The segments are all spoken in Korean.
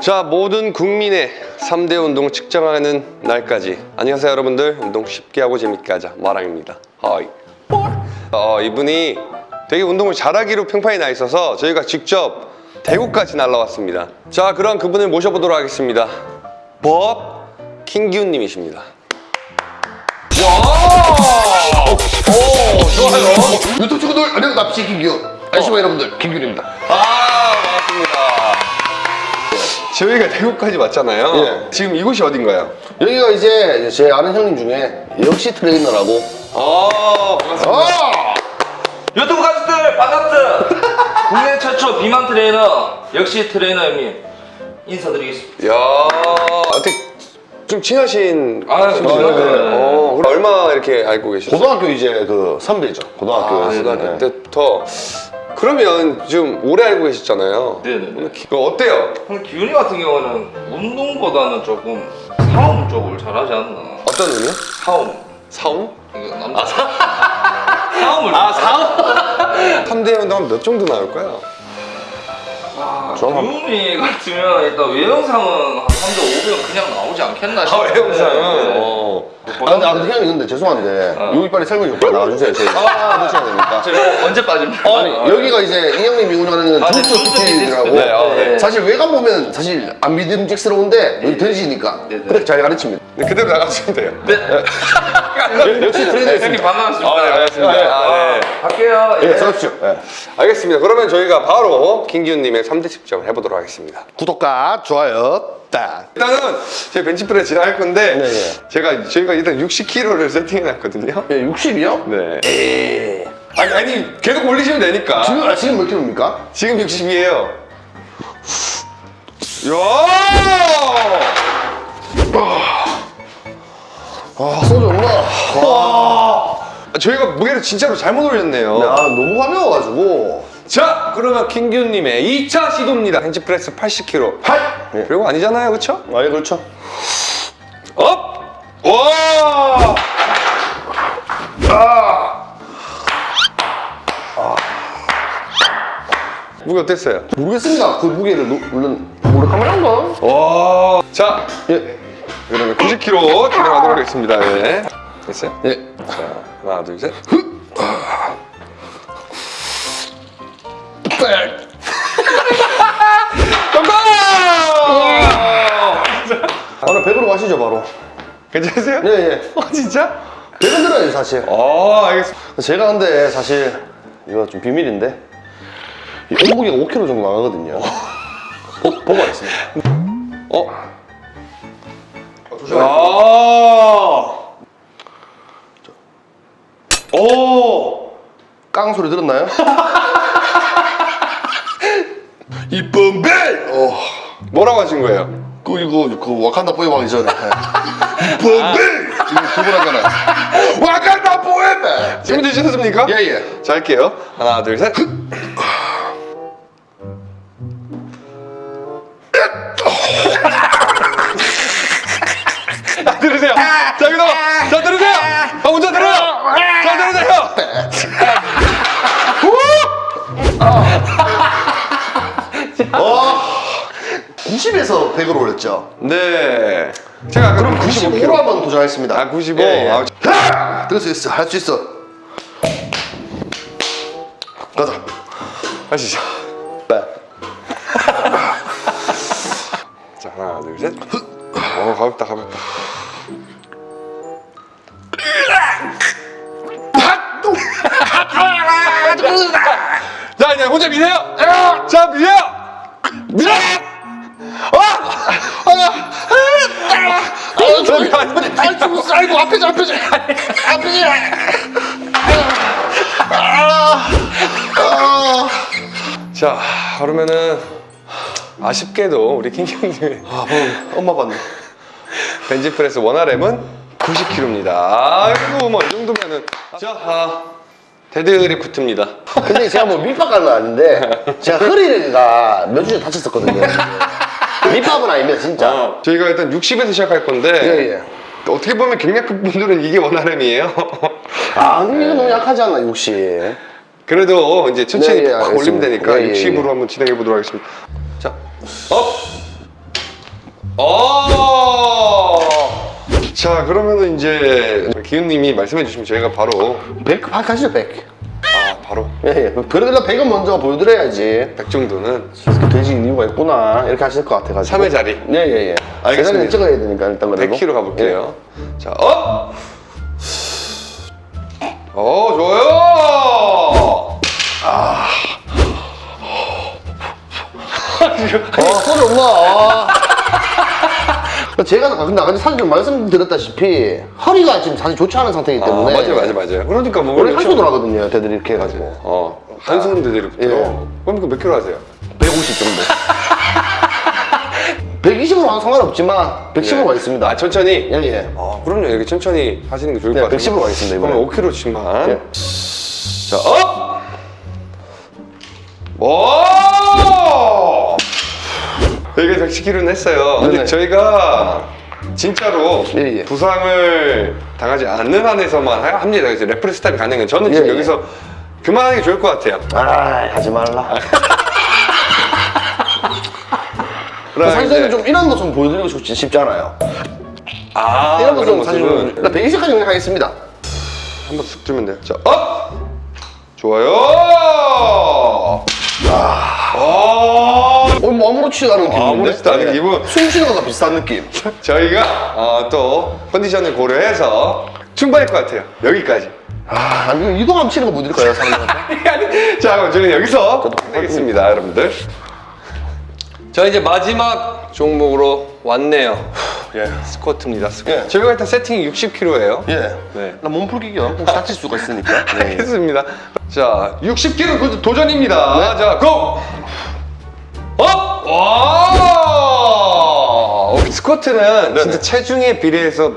자 모든 국민의 3대 운동을 측정하는 날까지. 안녕하세요 여러분들. 운동 쉽게 하고 재밌게 하자. 마랑입니다. 하이. 어, 이분이 되게 운동을 잘하기로 평판이 나 있어서 저희가 직접 대구까지 날라왔습니다. 자 그럼 그분을 모셔보도록 하겠습니다. 법 킹기훈 님이십니다. 오 좋아요. 유튜브 친구들 안녕 납치 김규 안녕하세요 여러분들. 김규입니다. 아 저희가 대구까지 왔잖아요 예. 지금 이곳이 어딘가요? 여기가 이제 제 아는 형님 중에 역시 트레이너라고 아 반갑습니다 아 유튜브 가족들 반갑습니다. 국내 최초 비만 트레이너 역시 트레이너 형님 인사드리겠습니다. 야 어떻게 좀 친하신 아, 친구세요? 친하죠. 어, 그럼 얼마 이렇게 알고 계셨어요? 고등학교 이제 그 선배죠 아, 고등학교에서 고등학교 네. 때부터 그러면 좀 오래 알고 계셨잖아요. 네네. 그 어때요? 기훈이 같은 경우는 운동보다는 조금 사움 쪽을 잘하지 않나. 어떤 의미요? 사움. 사움? 남자. 사움을. 아 사움? 3대 운동 몇 정도 나올까요? 기훈이 같으면 일단 외형상은 한 3대 500은 그냥 나오지 않겠나 아 싶어요. 외형상은? 네. 어. 아 근데, 아, 근데 형님 근데 죄송한데 어. 여기 빨리 설명 좀 나와주세요 저희 해주셔야 되니까 저 언제 빠집니까? 아니 여기가 이제 이 형님이 운영하는 아, 네, 주스 주스 스틸이라고 스틸. 네, 아, 네. 사실 외관 보면 사실 안 믿음직스러운데 여기 돼지니까 네, 네. 그렇게 잘 가르칩니다 네, 그대로 나가시면 돼요. 네. 역시 네, 트레이너였습니다 형님 반갑습니다. 아, 네, 반갑습니다. 네. 아, 네. 갈게요. 예 서십시오 예. 알겠습니다. 그러면 저희가 바로 김기훈님의 3대 측정을 해보도록 하겠습니다. 구독과 좋아요 딱 일단은 저희 벤치프레스 진행할 건데 네, 네. 제가 저희가 일단 60kg를 세팅해놨거든요. 예, 60이요? 네. 에이 아니 아니 계속 올리시면 되니까. 지금 아, 지금 몇 킬로입니까? 지금 60이에요. 야! 아 소주 없나? 저희가 무게를 진짜로 잘못 올렸네요. 야 너무 가벼워가지고 자, 그러면 킹규님의 2차 시도입니다. 벤치프레스 80kg. 하이! 예. 별거 아니잖아요, 그렇죠? 아 예, 그렇죠 up! 와! 무게 어땠어요? 모르겠습니다 그 무게를 노, 물론 몰래카메라인가? 와! 자, 예. 그러면 90kg 진행하도록 하겠습니다. 예. 됐어요? 예. 자, 하나, 둘, 셋. 오늘 100으로 가시죠 바로 괜찮으세요? 예예 어, 진짜? 100은 들어요 사실 아, 알겠습니다. 제가 근데 사실 이거 좀 비밀인데 이 몸무게가 5kg 정도 나가거든요 보, 보고 하겠습니다 어? 아! 오! 깡 소리 들었나요? 이쁜 배! 어, 뭐라고 하신 거예요? 그 이거 그 와칸다 포에버 하기 전에 이쁜 배! 이거 두번 하잖아요 와칸다 포에버! 준비되셨습니까? 예예 자, 할게요. 하나, 둘, 셋. 자, 들으세요. 자, 여기서. 자, 90에서 100으로 올렸죠 네. 제가 그럼 95로 95kg. 한번 도전하겠습니다 아, 95. 예, 예. 아, 하! 들을 수 있어 할 수 있어 가자 하시죠. 네. 자, 하나, 둘, 셋. 어, 가볍다, 가볍다. 자, 이제 혼자 미세요. 자, 미세요. 밀어. 아, 아니. 아, 죽었어. 아이고, 앞에지, 앞에지. 앞에지. 자, 그러면은 아쉽게도 우리 킹킹님의 아, 방금 엄마 봤네. 벤치프레스 원RM은 90kg입니다. 아이고, 뭐 이 정도면은 자, 아, 데드리프트입니다. 근데 제가 뭐 밑밥 간건 아닌데, 제가 허리가 몇 주 전에 다쳤었거든요. 밑밥은 아닙니다 진짜 어. 저희가 일단 60에서 시작할 건데 예, 예. 어떻게 보면 경량급 분들은 이게 원활함이에요 아 근데 이거 너무 약하지 않나 60 그래도 이제 천천히 네, 예, 올리면 되니까 예, 예, 예. 네, 60으로 한번 진행해 보도록 하겠습니다 자 up! 어! 자 그러면은 이제 기훈님이 말씀해 주시면 저희가 바로 백? 아 가시죠 백 예 예 그래도 100은 먼저 보여드려야지 100 정도는 돼지 이유가 있구나 이렇게 하실 것 같아가지고 3회 자리 예 예 예 알겠습니다. 제자리는 찍어야 되니까 일단 그래도 100kg 가볼게요. 자, up! 어, 좋아요! 예. 아 소리 없나 아. 제가 근데 아까 사실 좀 말씀드렸다시피 허리가 지금 사실 좋지 않은 상태이기 아, 때문에 맞아요, 맞아요, 맞아요. 그러니까 뭐. 원래 이렇게- 한손으로 하거든요 데드를 이렇게 해가지고 어, 한손 데드리프트. 예. 그럼 그몇 킬로 하세요? 150 정도 120으로 하면 상관없지만 110으로 가겠습니다 아, 천천히? 예예 아, 그럼요. 이렇게 천천히 하시는 게 좋을 네, 것 같아요. 110으로 가겠습니다, 이번에. 그럼 5kg씩만. 예. 자, up! 110kg는 했어요. 근데 네네. 저희가 진짜로 예, 예. 부상을 당하지 않는 한에서만 하- 합니다. 그래서 referee stop이 가능해요. 저는 지금 예, 예. 여기서 그만하는 게 좋을 것 같아요. 아 하지 말라 그럼 사실 이제- 저는 좀 이런 모습 보여드리고 싶지 않아요 아, 이런 그런 모습 사실 모습은 일단 120까지 그냥 하겠습니다 한번 쑥 주면 돼요. 자, up! 좋아요! 아, 어, 뭐 아무렇지도 않은 기분인데 아무렇지도 않은 기분. 숨 쉬는 거랑 비슷한 느낌 저희가 어, 또 컨디션을 고려해서 충분할 것 같아요. 여기까지. 아 아니 이동함 치는 거못 드릴까요 사람들한테 자, 그럼 저희는 여기서 끝내겠습니다, 여러분들. 자, 이제 마지막 종목으로 왔네요. 예. 스쿼트입니다. 스쿼트. 예. 저희가 일단 세팅이 60kg예요. 예. 네. 나 몸풀기 겸 혹시 다칠 수가 있으니까. 네. 알겠습니다. 자, 60kg 도전입니다. 자, go! up! 와! 스쿼트는 네네. 진짜 체중에 비례해서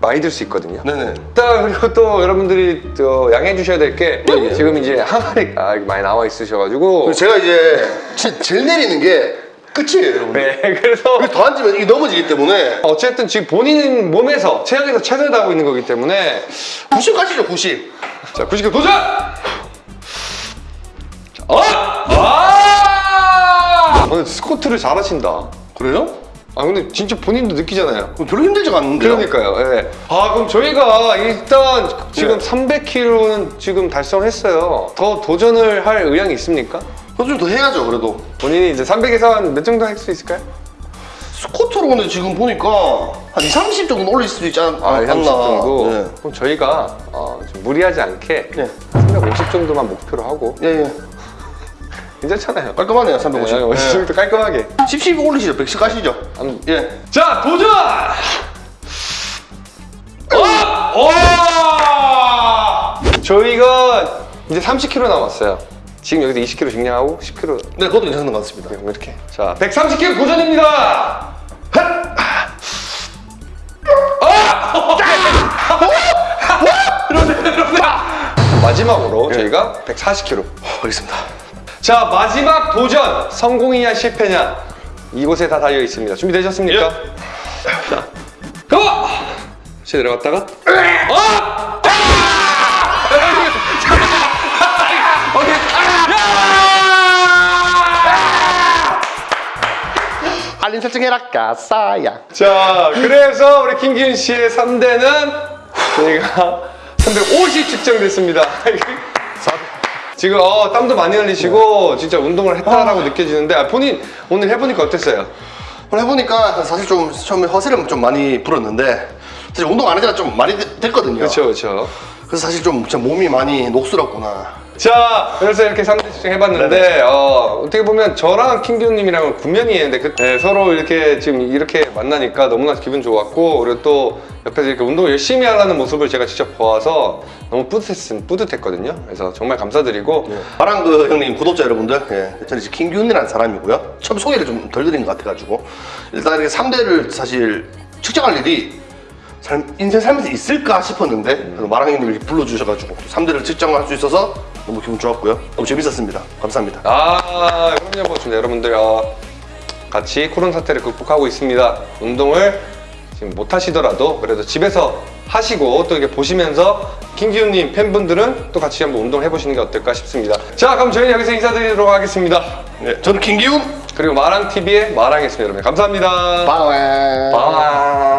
많이 들 수 있거든요. 네네. 일단 그리고 또 여러분들이 또 양해해 주셔야 될게 예. 지금 이제 항아리가 많이 나와 있으셔가지고 제가 이제 제, 제일 내리는 게 끝이에요, 여러분. 네 그래서 더 앉으면 이게 넘어지기 때문에 어쨌든 지금 본인 몸에서 체형에서 최선을 다하고 있는 거기 때문에 90 가시죠, 90. 자 90kg 도전! 자, 어! 아! 오늘 스쿼트를 잘 하신다. 그래요? 아 근데 진짜 본인도 느끼잖아요. 별로 힘들지가 않는데요. 그러니까요. 예. 아 그럼 저희가 일단 지금 네. 300kg는 지금 달성했어요. 더 도전을 할 의향이 있습니까? 좀 더 해야죠, 그래도. 본인이 이제 300에서 한 몇 정도 할 수 있을까요? 스쿼트로 근데 지금 보니까 한 2, 30 정도는 올릴 수도 있지 않, 아, 않나. 30 정도. 네. 그럼 저희가 어, 좀 무리하지 않게 네. 350 정도만 목표로 하고 예, 예. 괜찮잖아요. 깔끔하네요, 350. 네, 50 정도 깔끔하게. 10, 10 올리시죠, 110 가시죠. 한- 예. 자 도전! 어! 와! 저희가 이제 30kg 남았어요. 지금 여기서 20kg 증량하고 10kg 네, 그것도 괜찮은 것 같습니다. 이렇게. 자 130kg 도전입니다. 핫! 아! 마지막으로 저희가 140kg. 알겠습니다. 자 마지막 도전. 성공이냐 실패냐. 이곳에 다 달려 있습니다. 준비되셨습니까? 자 고! 다시 내려갔다가? 어! 알림 설정해라, 까싸야. 자 그래서 우리 김기훈 씨의 3대는 저희가 350 측정됐습니다 지금 어, 땀도 많이 흘리시고 진짜 운동을 했다라고 느껴지는데 아, 본인 오늘 해보니까 어땠어요? 오늘 해보니까 사실 좀 처음에 허세를 좀 많이 불었는데 사실 운동 안 하지가 좀 많이 되- 됐거든요. 그렇죠 그렇죠 그래서 사실 좀 진짜 몸이 많이 녹슬었구나. 자, 그래서 이렇게 3대 측정 해봤는데, 어, 어떻게 보면 저랑 킹기훈님이랑은 구면이었는데, 그, 네, 서로 이렇게 지금 이렇게 만나니까 너무나 기분 좋았고, 그리고 또 옆에서 이렇게 운동을 열심히 하라는 모습을 제가 직접 보아서 너무 뿌듯했, 뿌듯했거든요. 그래서 정말 감사드리고, 마랑 그 형님 구독자 여러분들, 예, 저는 이제 김기훈이라는 사람이고요. 처음 소개를 좀 덜 드린 것 같아가지고. 일단 이렇게 3대를 사실 측정할 일이 삶- 인생 살면서 있을까 싶었는데 그래도 마랑 형님이 불러주셔가지고 3대를 측정할 수 있어서 너무 기분 좋았고요. 너무 재밌었습니다. 감사합니다. 아, 그럼요, 뭐, 여러분들, 어, 같이 코로나 사태를 극복하고 있습니다. 운동을 지금 못 하시더라도 그래도 집에서 하시고 또 이렇게 보시면서 킹기훈님 팬분들은 또 같이 한번 운동 해보시는 게 어떨까 싶습니다. 자, 그럼 저희는 여기서 인사드리도록 하겠습니다. 네, 저는 김기훈. 그리고 마랑TV의 마랑이었습니다, 여러분. 감사합니다. Bye. Bye.